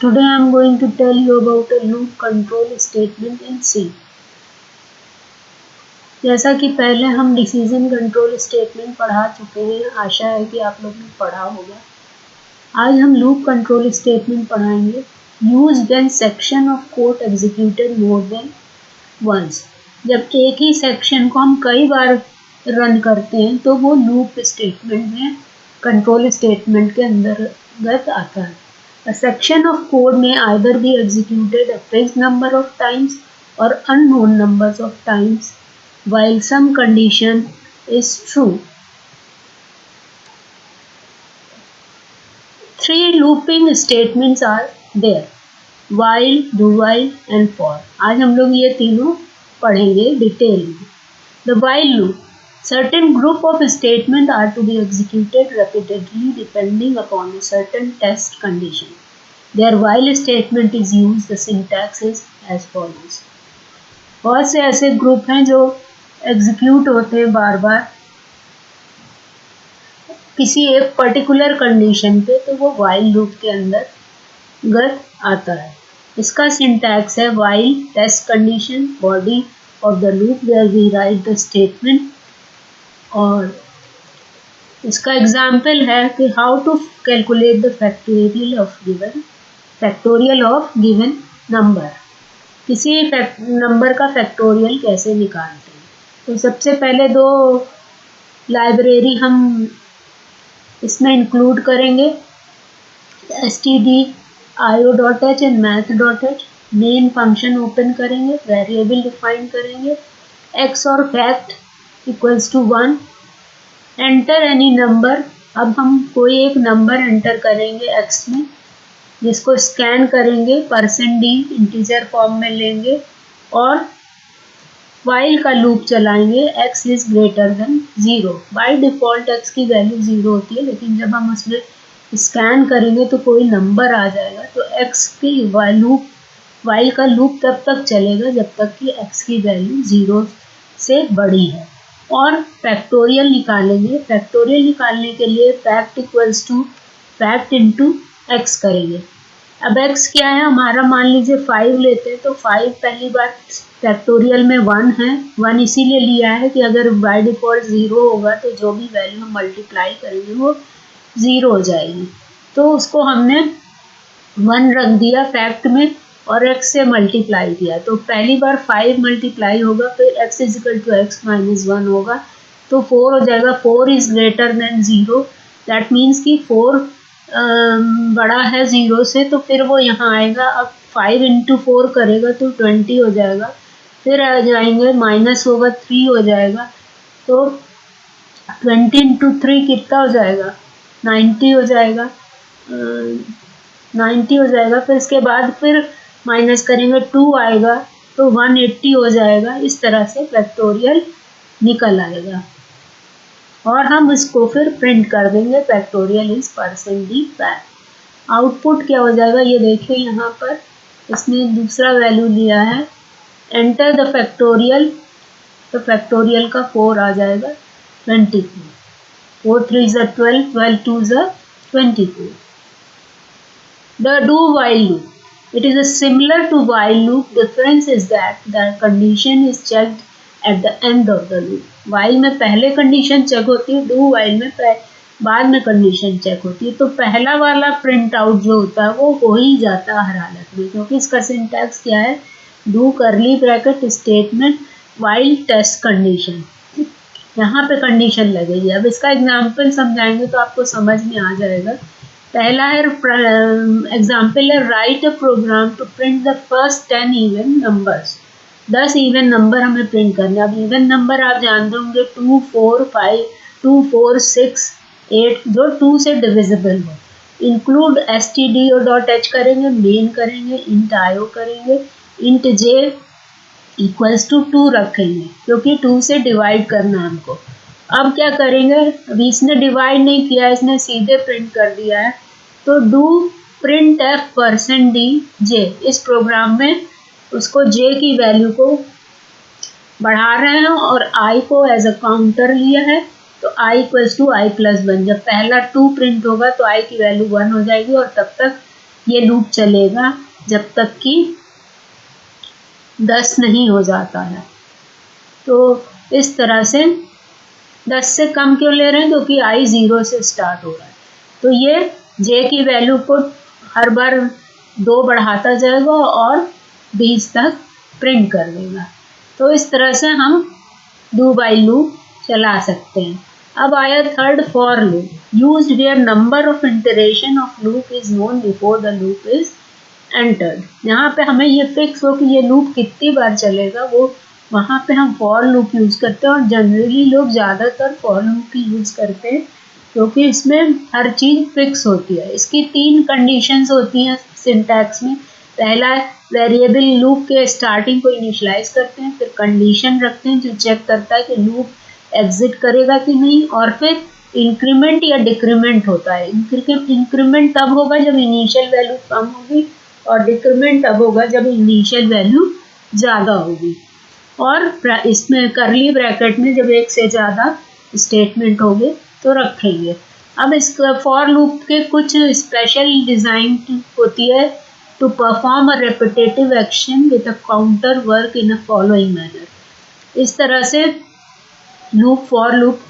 Today I am going to tell you about a loop control statement in C. जैसा कि पहले हम decision control statement पढ़ा चुके हैं, आशा है कि आप लोग ने पढ़ा होगा। आज हम लूप कंट्रोल स्टेटमेंट पढ़ाएँगे। Use when section of code executed more than once जब एक ही सेक्शन को हम कई बार रन करते हैं तो वो लूप स्टेटमेंट में कंट्रोल स्टेटमेंट के अंतर्गत आता है। A section of code may either be executed a fixed number of times or unknown numbers of times while some condition is true. Three looping statements are there while, do while and for. आज हम लोग ये तीनों पढ़ेंगे detail में The while loop Certain group of statements are to be executed repeatedly depending upon a certain test condition. Their while statement is used, the syntax is as follows. बहुत से ऐसे ग्रुप हैं जो एग्जीक्यूट होते हैं बार बार किसी एक पर्टिकुलर कंडीशन पे तो वो वाइल लूप के अंदर गत आता है इसका सिंटैक्स है while test condition body of the loop where we write the statement और इसका एग्ज़ाम्पल है कि how to calculate the factorial of given factorial of given number किसी नंबर का फैक्टोरियल कैसे निकालते हैं? तो सबसे पहले दो लाइब्रेरी हम इसमें इंक्लूड करेंगे। S T D I O dot H and math dot H main function open करेंगे वेरिएबल डिफाइन करेंगे। एक्स और fact equals to one enter any number अब हम कोई एक नंबर एंटर करेंगे एक्स में, जिसको स्कैन करेंगे परसेंट डी इंटीजर फॉर्म में लेंगे और वाइल का लूप चलाएँगे X is greater than zero by default X की वैल्यू ज़ीरो होती है, लेकिन जब हम उसमें स्कैन करेंगे तो कोई नंबर आ जाएगा। तो एक्स की लूप वाइल का लूप तब तक चलेगा जब तक कि एक्स की वैल्यू ज़ीरो से बड़ी है। और फैक्टोरियल निकालेंगे। फैक्टोरियल निकालने के लिए fact equals to fact into X करेंगे। अब एक्स क्या है? हमारा मान लीजिए फाइव लेते हैं तो फाइव पहली बार फैक्टोरियल में वन है। वन इसीलिए लिया है कि अगर बाय डिफ़ॉल्ट ज़ीरो होगा तो जो भी वैल्यू हम मल्टीप्लाई करेंगे, वो ज़ीरो हो जाएगी। तो उसको हमने वन रख दिया फैक्ट में। और एक्स से मल्टीप्लाई किया। तो पहली बार फाइव मल्टीप्लाई होगा, फिर X equal to X minus one होगा। तो फोर हो जाएगा। Four is greater than zero that means कि फोर बड़ा है ज़ीरो से तो फिर वो यहाँ आएगा। अब फाइव इंटू फोर करेगा तो ट्वेंटी हो जाएगा। फिर आ जाएँगे माइनस होगा थ्री हो जाएगा। तो ट्वेंटी इंटू थ्री कितना हो जाएगा? नाइन्टी हो जाएगा। नाइन्टी हो जाएगा। फिर इसके बाद फिर माइनस करेंगे टू आएगा तो वन एट्टी हो जाएगा। इस तरह से फैक्टोरियल निकल आएगा। और हम इसको फिर प्रिंट कर देंगे factorial is percent D fact. Output क्या हो जाएगा? ये देखिए यहाँ पर, इसने दूसरा वैल्यू लिया है। एंटर द फैक्टोरियल तो फैक्टोरियल का फोर आ जाएगा twenty four four threes twelve twelve twos twenty four the do while loop it is similar to while loop. Difference is that the condition is checked at the end of the loop. While में पहले condition check होती है do while में बाद में condition check होती है। तो पहला वाला प्रिंट आउट जो होता है, वो हो ही जाता है हर हालत में, क्योंकि इसका सिंटैक्स क्या है? Do curly bracket statement while test condition यहाँ पे कंडीशन लगेगी। अब इसका एग्ज़ाम्पल समझाएँगे तो आपको समझ में आ जाएगा। पहला है एग्ज़ाम्पल है write a program to print the first ten even numbers दस इवन नंबर हमें प्रिंट करने अब इवन नंबर आप जानते होंगे two four five two four six eight जो टू से डिविजिबल हो। इंक्लूड एस टी डी और डॉट एच करेंगे मेन करेंगे इंट ओ करेंगे int J equals to two रखेंगे, क्योंकि टू से डिवाइड करना है हमको। अब क्या करेंगे? अभी इसने डिवाइड नहीं किया, इसने सीधे प्रिंट कर दिया है। तो do printf percent D J इस प्रोग्राम में उसको जे की वैल्यू को बढ़ा रहे हैं और आई को एज अ काउंटर लिया है। तो I equals to I plus one जब पहला टू प्रिंट होगा तो आई की वैल्यू वन हो जाएगी और तब तक ये लूप चलेगा, जब तक कि दस नहीं हो जाता है। तो इस तरह से दस से कम क्यों ले रहे हैं? क्योंकि आई ज़ीरो से स्टार्ट हो रहा है। तो ये जे की वैल्यू को हर बार दो बढ़ाता जाएगा और बीस तक प्रिंट कर देगा। तो इस तरह से हम डू बाई लूप चला सकते हैं। अब आया third for loop use where number of iteration of loop is known before the loop is entered यहाँ पे हमें ये फिक्स हो कि ये लूप कितनी बार चलेगा, वो वहाँ पे हम फॉर लूप यूज़ करते हैं और जनरली लोग ज़्यादातर फॉर लूप ही यूज़ करते हैं, क्योंकि इसमें हर चीज़ फिक्स होती है। इसकी तीन कंडीशंस होती हैं सिंटैक्स में। पहला वेरिएबल लूप के स्टार्टिंग को इनिशलाइज करते हैं, फिर कंडीशन रखते हैं जो चेक करता है कि लूप एग्जिट करेगा कि नहीं, और फिर इंक्रीमेंट या डिक्रीमेंट होता है। इंक्रीमेंट तब होगा जब इनिशियल वैल्यू कम होगी और डिक्रीमेंट तब होगा जब इनिशियल वैल्यू ज़्यादा होगी। और इसमें करली ब्रैकेट में जब एक से ज़्यादा स्टेटमेंट होंगे तो रखेंगे। अब इस फॉर लूप के कुछ स्पेशल डिज़ाइन होती है to perform a repetitive action with a counter work in a following manner इस तरह से लूप फॉर लूप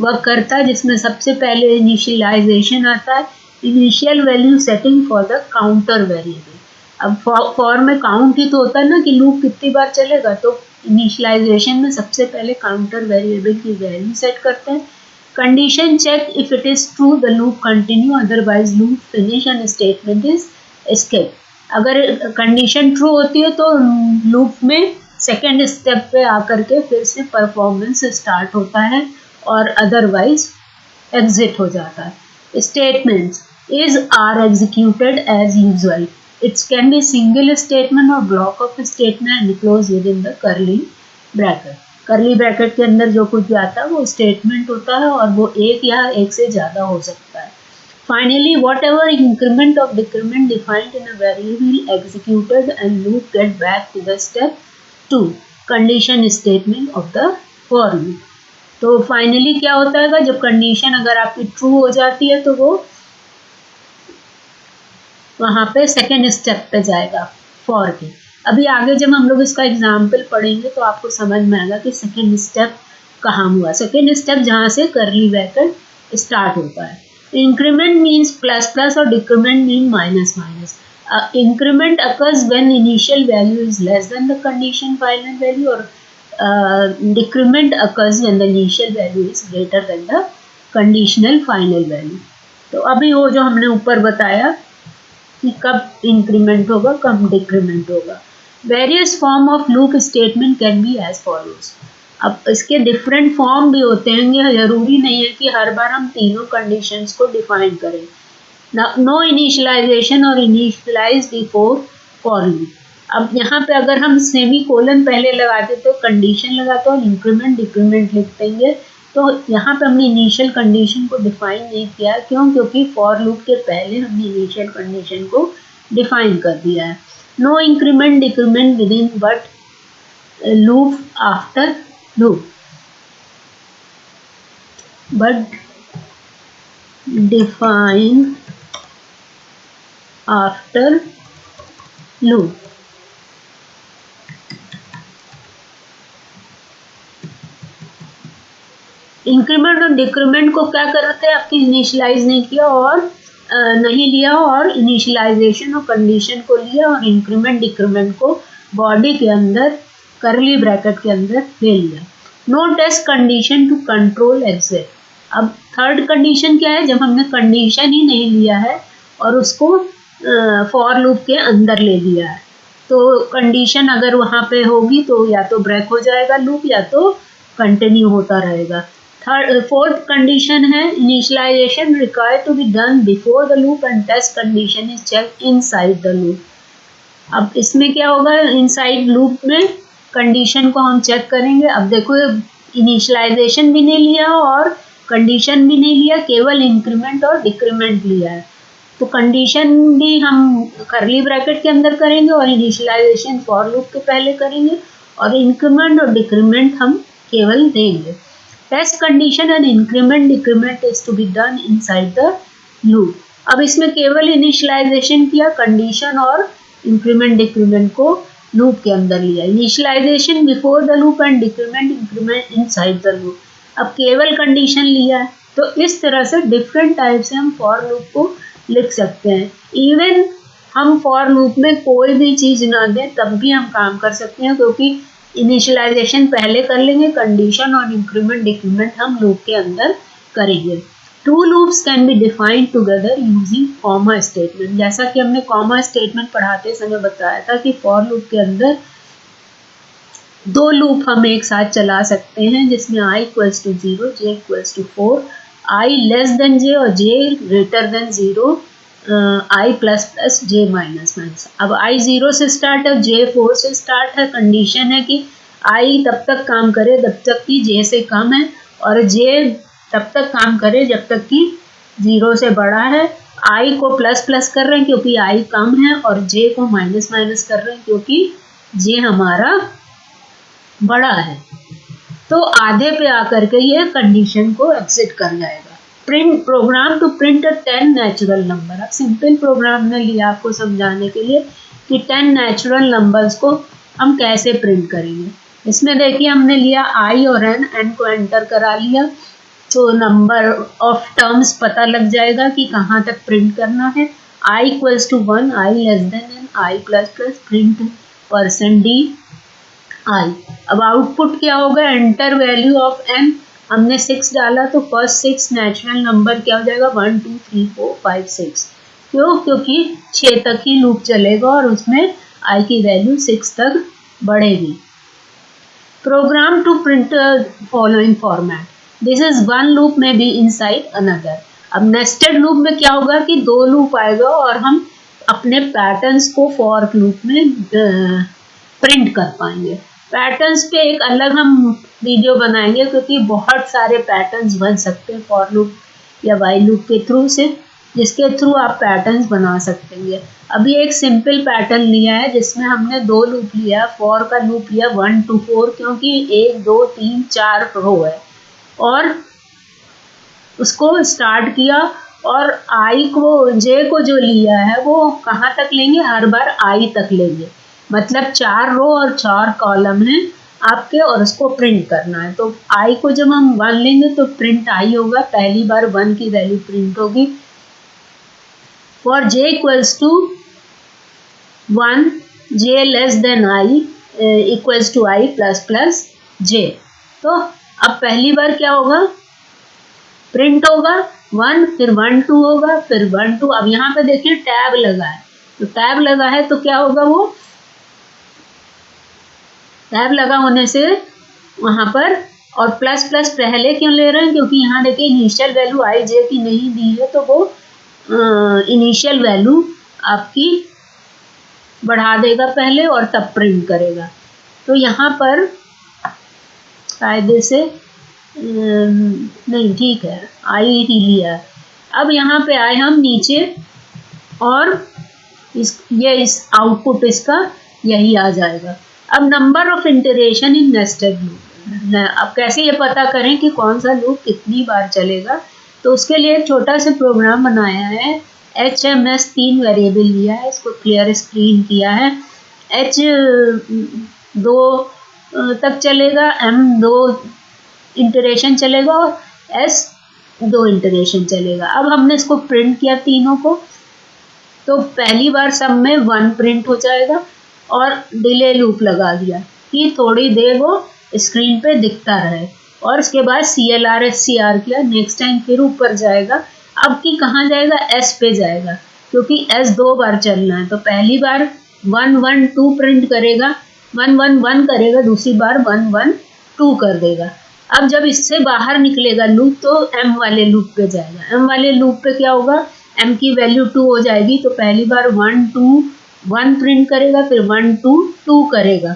वर्क करता है, जिसमें सबसे पहले इनिशियलाइजेशन आता है। Initial value setting for the counter variable अब फॉर में काउंट ही तो होता है ना कि लूप कितनी बार चलेगा तो इनिशियलाइजेशन में सबसे पहले काउंटर वेरिएबल की वैल्यू सेट करते हैं। Condition check if it is true the loop continue otherwise loop finish and statement is skip अगर कंडीशन ट्रू होती है तो लूप में सेकेंड स्टेप पे आकर के फिर से परफॉर्मेंस स्टार्ट होता है और अदरवाइज़ एग्जिट हो जाता है। Statements is are executed as usual It can be single statement or block of statement enclosed within the curly bracket. Curly bracket के अंदर जो कुछ भी आता है वो स्टेटमेंट होता है और वो एक या एक से ज़्यादा हो सकता है Finally, whatever increment of decrement defined in a variable executed and loop get back to the step 2 condition statement of the for loop. तो फाइनली क्या होता है जब कंडीशन अगर आपकी ट्रू हो जाती है तो वो वहाँ पे सेकेंड स्टेप पे जाएगा फॉर के अभी आगे जब हम लोग इसका एग्ज़ाम्पल पढ़ेंगे तो आपको समझ में आएगा कि सेकेंड स्टेप कहाँ हुआ। सेकेंड स्टेप जहाँ से करली ब्रैकेट स्टार्ट होता है। इंक्रीमेंट मीन्स प्लस प्लस और decrement mean minus minus increment occurs when initial value is less than the condition final value और decrement occurs when the initial value is greater than the conditional final value तो अभी वो जो हमने ऊपर बताया कि कब इंक्रीमेंट होगा, कब डिक्रीमेंट होगा। Various form of loop statement can be as follows अब इसके डिफरेंट फॉर्म भी होते हैं ज़रूरी नहीं है कि हर बार हम तीनों कंडीशंस को डिफाइन करें। नो इनिशलाइजेशन और इनिशलाइज बिफोर फॉर अब यहाँ पे अगर हम सेमी कोलन पहले लगाते तो कंडीशन लगाते और इंक्रीमेंट डिक्रीमेंट लिख देंगे तो यहाँ पे हमने इनिशियल कंडीशन को डिफाइन नहीं किया। क्यों? क्योंकि फॉर लूप के पहले हमने इनिशियल कंडीशन को डिफाइन कर दिया है। No increment decrement within but loop after loop but define after loop increment और डिक्रीमेंट को क्या करते हैं आपकी इनिशलाइज नहीं किया और नहीं लिया और इनिशलाइजेशन और कंडीशन को लिया और इंक्रीमेंट डिक्रीमेंट को बॉडी के अंदर करली ब्रैकेट के अंदर ले लिया। No test condition to control exit अब थर्ड कंडीशन क्या है? जब हमने कंडीशन ही नहीं लिया है और उसको फॉर लूप के अंदर ले लिया है। तो कंडीशन अगर वहाँ पे होगी तो या तो ब्रेक हो जाएगा लूप या तो कंटिन्यू होता रहेगा। थर्ड फोर्थ कंडीशन है initialization required to be done before the loop and test condition is check inside the loop अब इसमें क्या होगा? इनसाइड लूप में कंडीशन को हम चेक करेंगे। अब देखो इनिशियलाइजेशन भी नहीं लिया और कंडीशन भी नहीं लिया, केवल इंक्रीमेंट और डिक्रीमेंट लिया है। तो कंडीशन भी हम करली ब्रैकेट के अंदर करेंगे और इनिशियलाइजेशन फॉर लूप के पहले करेंगे और इंक्रीमेंट और डिक्रीमेंट हम केवल देंगे। Test condition and increment, decrement is to be done inside the loop. अब इसमें केवल इनिशियलाइजेशन किया कंडीशन और इंक्रीमेंट डिक्रीमेंट को लूप के अंदर लिया। Initialization before the loop and decrement increment inside the loop अब केवल कंडीशन लिया है तो इस तरह से डिफरेंट टाइप से हम फॉर लूप को लिख सकते हैं। इवन हम फॉर लूप में कोई भी चीज़ ना दें, तब भी हम काम कर सकते हैं, क्योंकि इनिशियलाइजेशन पहले कर लेंगे कंडीशन और इंक्रीमेंट डिक्रीमेंट हम लूप के अंदर करेंगे। Two loops can be defined together using comma statement जैसा कि हमने कॉमा स्टेटमेंट पढ़ाते समय बताया था कि फॉर लूप के अंदर दो लूप हम एक साथ चला सकते हैं, जिसमें i equals to zero J equals to four I less than J और J greater than zero I plus plus J minus minus अब आई ज़ीरो से स्टार्ट है जे फोर से स्टार्ट है कंडीशन है कि आई तब तक काम करे तब तक कि जे से कम है और जे तब तक काम करे जब तक कि ज़ीरो से बड़ा है। आई को प्लस प्लस कर रहे हैं क्योंकि आई कम है और जे को माइनस माइनस कर रहे हैं क्योंकि जे हमारा बड़ा है। तो आधे पे आकर के ये कंडीशन को एग्जिट कर जाएगा। Print program to print a ten natural number अब सिंपल प्रोग्राम ने लिया आपको समझाने के लिए कि टेन नेचुरल नंबर्स को हम कैसे प्रिंट करेंगे। इसमें देखिए हमने लिया आई और एन एन को एंटर करा लिया तो नंबर ऑफ़ टर्म्स पता लग जाएगा कि कहाँ तक प्रिंट करना है। I equals to one I less than N I plus plus print percent D I अब आउटपुट क्या होगा? एंटर वैल्यू ऑफ़ एन हमने सिक्स डाला तो फ़र्स्ट सिक्स नेचुरल नंबर क्या हो जाएगा? One two three four five six क्यों? क्योंकि छः तक ही लूप चलेगा और उसमें आई की वैल्यू सिक्स तक बढ़ेगी। Program to print following format this is one loop में बी इन साइड अनदर अब नेस्टेड लूप में क्या होगा कि दो लूप आएगा और हम अपने पैटर्न्स को फॉर लूप में प्रिंट कर पाएँगे। पैटर्न्स पे एक अलग हम वीडियो बनाएँगे क्योंकि बहुत सारे पैटर्न्स बन सकते हैं फॉर लूप या वाई लूप के थ्रू से, जिसके थ्रू आप पैटर्न्स बना सकते हैं अभी एक सिंपल पैटर्न लिया है, जिसमें हमने दो लूप लिया फॉर का लूप लिया वन टू फोर क्योंकि एक, दो, तीन, चार रो है। और उसको स्टार्ट किया और आई को जे को जो लिया है, वो कहाँ तक लेंगे? हर बार आई तक लेंगे। मतलब चार रो और चार कॉलम है। आपके और उसको प्रिंट करना है। तो आई को जब हम वन लेंगे तो प्रिंट आई होगा। पहली बार वन की वैल्यू प्रिंट होगी। For J equals to one J less than I equals to I plus plus J तो अब पहली बार क्या होगा? प्रिंट होगा। वन फिर वन टू होगा। फिर वन टू अब यहाँ पे देखिए टैब लगा है। तो टैब लगा है तो क्या होगा वो? टैब लगा होने से वहाँ पर और प्लस प्लस पहले क्यों ले रहे हैं? क्योंकि यहाँ देखिए इनिशियल वैल्यू आई जे की नहीं दी है तो वो इनिशियल वैल्यू आपकी बढ़ा देगा पहले और तब प्रिंट करेगा। तो यहाँ पर कायदे से नहीं, ठीक है, आई ही लिया। अब यहाँ पे आए हम नीचे और इस, ये इस आउटपुट इसका यही आ जाएगा। अब number of iteration in nested loop अब कैसे ये पता करें कि कौन सा लूप कितनी बार चलेगा? तो उसके लिए एक छोटा सा प्रोग्राम बनाया है। एच एम एस तीन वेरिएबल लिया है, इसको क्लियर स्क्रीन किया है। एच दो तक चलेगा एम दो इंटरेशन चलेगा और एस दो इंटरेशन चलेगा। अब हमने इसको प्रिंट किया तीनों को। तो पहली बार सब में वन प्रिंट हो जाएगा। और डिले लूप लगा दिया। कि थोड़ी देर वो स्क्रीन पे दिखता रहे। और उसके बाद C L R S C R किया। नेक्स्ट टाइम फिर ऊपर जाएगा। अब की कहाँ जाएगा? एस पे जाएगा। क्योंकि एस दो बार चलना है। तो पहली बार वन वन टू प्रिंट करेगा। वन वन वन करेगा। दूसरी बार वन वन टू कर देगा। अब जब इससे बाहर निकलेगा लूप तो एम वाले लूप पे जाएगा। एम वाले लूप पे क्या होगा? एम की वैल्यू टू हो जाएगी। तो पहली बार वन टू वन प्रिंट करेगा, फिर वन टू टू करेगा।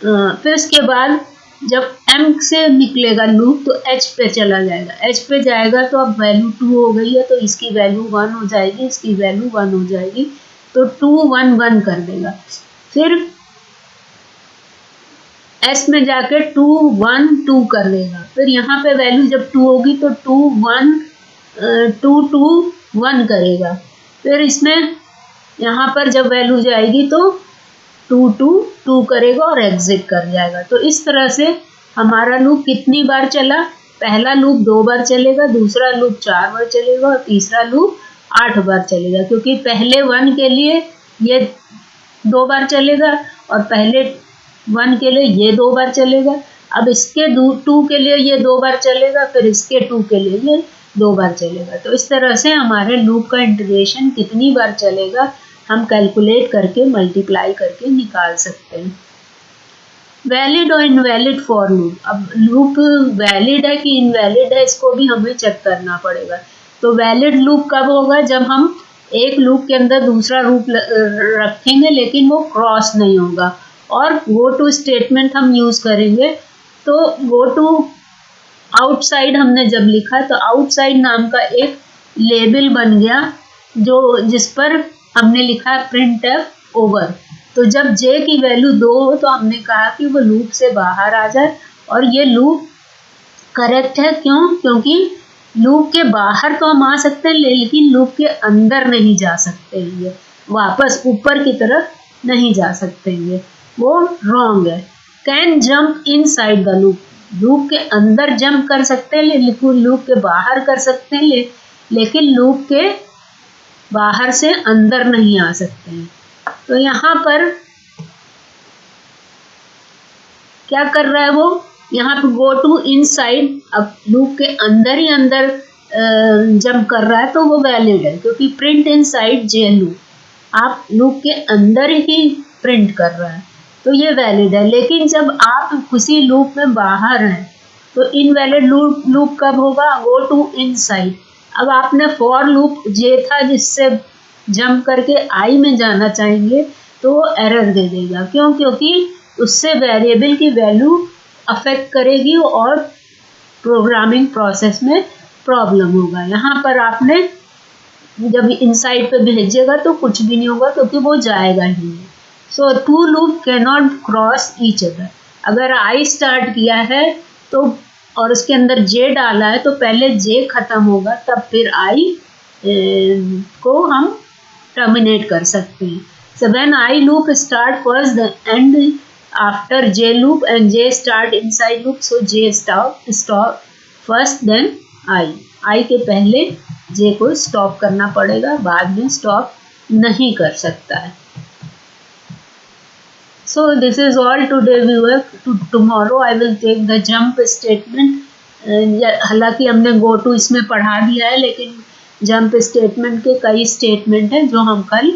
फिर उसके बाद जब एम से निकलेगा लूप तो एच पे चला जाएगा। एच पे जाएगा तो अब वैल्यू टू हो गई है तो इसकी वैल्यू वन हो जाएगी, इसकी वैल्यू वन हो जाएगी। तो टू वन वन कर देगा। फिर एस में जाके टू वन टू कर देगा। फिर यहाँ पे वैल्यू जब टू होगी तो two one two two one करेगा। फिर इसमें यहाँ पर जब वैल्यू जाएगी तो टू टू टू करेगा और एग्जिट कर जाएगा। तो इस तरह से हमारा लूप कितनी बार चला? पहला लूप दो बार चलेगा, दूसरा लूप चार बार चलेगा और तीसरा लूप आठ बार चलेगा, क्योंकि पहले वन के लिए ये दो बार चलेगा और पहले वन के लिए ये दो बार चलेगा। अब इसके टू के लिए ये दो बार चलेगा, फिर इसके टू के लिए ये दो बार चलेगा। तो इस तरह से हमारे लूप का इंटीग्रेशन कितनी बार चलेगा? हम कैलकुलेट करके मल्टीप्लाई करके निकाल सकते हैं। वैलिड और इनवैलिड फॉर लूप अब लूप वैलिड है कि इनवैलिड है, इसको भी हमें चेक करना पड़ेगा। तो वैलिड लूप कब होगा? जब हम एक लूप के अंदर दूसरा रूप रखेंगे, लेकिन वो क्रॉस नहीं होगा। और गो टू स्टेटमेंट हम यूज़ करेंगे। तो गो टू आउटसाइड हमने जब लिखा तो आउटसाइड नाम का एक लेबल बन गया, जो जिस पर हमने लिखा प्रिंट एफ़ ओवर तो जब जे की वैल्यू दो हो तो हमने कहा कि वो लूप से बाहर आ जाए। और ये लूप करेक्ट है क्यों? क्योंकि लूप के बाहर तो हम आ सकते हैं लेकिन लूप के अंदर नहीं जा सकते ये। वापस ऊपर की तरफ़ नहीं जा सकते ये। वो रॉन्ग है। Can jump inside the loop loop के अंदर जंप कर सकते हैं लेकिन लूप के बाहर कर सकते हैं ले, लेकिन लूप के बाहर से अंदर नहीं आ सकते हैं। तो यहाँ पर क्या कर रहा है वो? यहाँ पे गो टू इन साइड अब लूप के अंदर ही अंदर जंप कर रहा है तो वो वैलिड है, क्योंकि print inside J loop आप लूप के अंदर ही प्रिंट कर रहा है तो ये वैलिड है। लेकिन जब आप किसी लूप में बाहर हैं तो इनवैलिड लूप लूप कब होगा? गो टू इन साइड अब आपने फॉर लूप जे था जिससे जंप करके आई में जाना चाहेंगे तो वो एरर दे देगा। क्यों? क्योंकि उससे वेरिएबल की वैल्यू अफेक्ट करेगी और प्रोग्रामिंग प्रोसेस में प्रॉब्लम होगा। यहाँ पर आपने जब इनसाइड पे भेजिएगा तो कुछ भी नहीं होगा, क्योंकि वो जाएगा ही so two loop can not cross each other अगर आई स्टार्ट किया है तो और उसके अंदर जे डाला है तो पहले जे खत्म होगा, तब फिर आई को हम टर्मिनेट कर सकते हैं। So when I loop start first the end after j loop and j start inside loop, so j stop stop first, then i. I के पहले j को stop करना पड़ेगा, बाद में stop नहीं कर सकता है। So this is all today viewer to tomorrow i will take the jump statement. हालाँकि हमने गो टू इसमें पढ़ा दिया है लेकिन जंप स्टेटमेंट के कई स्टेटमेंट हैं जो हम कल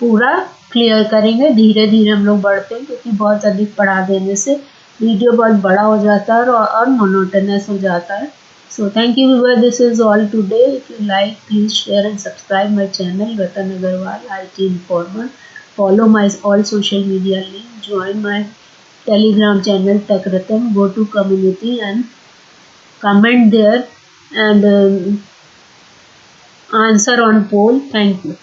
पूरा क्लियर करेंगे धीरे धीरे हम लोग बढ़ते हैं क्योंकि बहुत अधिक पढ़ा देने से वीडियो बहुत बड़ा हो जाता है और, और मोनोटनस हो जाता है so thank you viewer this is all today if you like please share and subscribe my channel Ratan Agrawal I T informer follow my all social media link join my telegram channel tech ratan go to community and comment there and um, answer on poll. Thank you